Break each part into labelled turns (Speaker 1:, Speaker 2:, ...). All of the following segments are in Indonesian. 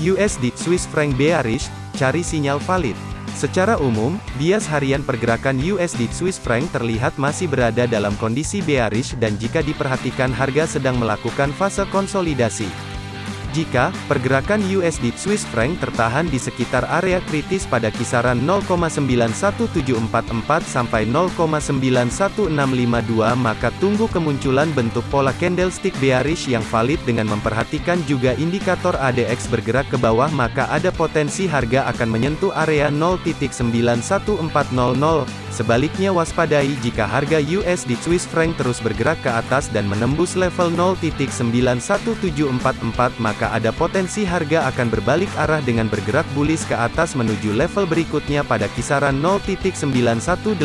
Speaker 1: USD Swiss franc bearish, cari sinyal valid. Secara umum, bias harian pergerakan USD Swiss franc terlihat masih berada dalam kondisi bearish dan jika diperhatikan harga sedang melakukan fase konsolidasi. Jika pergerakan USD Swiss franc tertahan di sekitar area kritis pada kisaran 0,91744 sampai 0,91652 maka tunggu kemunculan bentuk pola candlestick bearish yang valid dengan memperhatikan juga indikator ADX bergerak ke bawah maka ada potensi harga akan menyentuh area 0.91400. Sebaliknya waspadai jika harga USD Swiss franc terus bergerak ke atas dan menembus level 0.91744 maka ada potensi harga akan berbalik arah dengan bergerak bullish ke atas menuju level berikutnya pada kisaran 0.91891.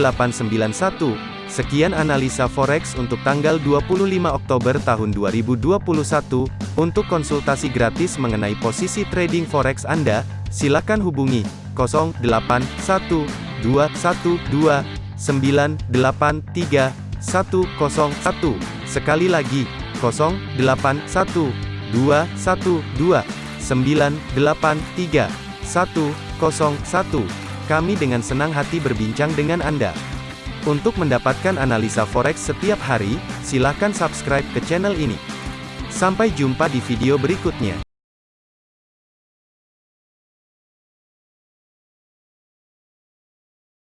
Speaker 1: Sekian analisa forex untuk tanggal 25 Oktober tahun 2021. Untuk konsultasi gratis mengenai posisi trading forex Anda, silakan hubungi 081212983101. Sekali lagi, 081 2 1 2 9 8 3 1 0 1. Kami dengan senang hati berbincang dengan Anda. Untuk mendapatkan analisa forex setiap hari, silakan subscribe ke channel ini. Sampai jumpa di video berikutnya.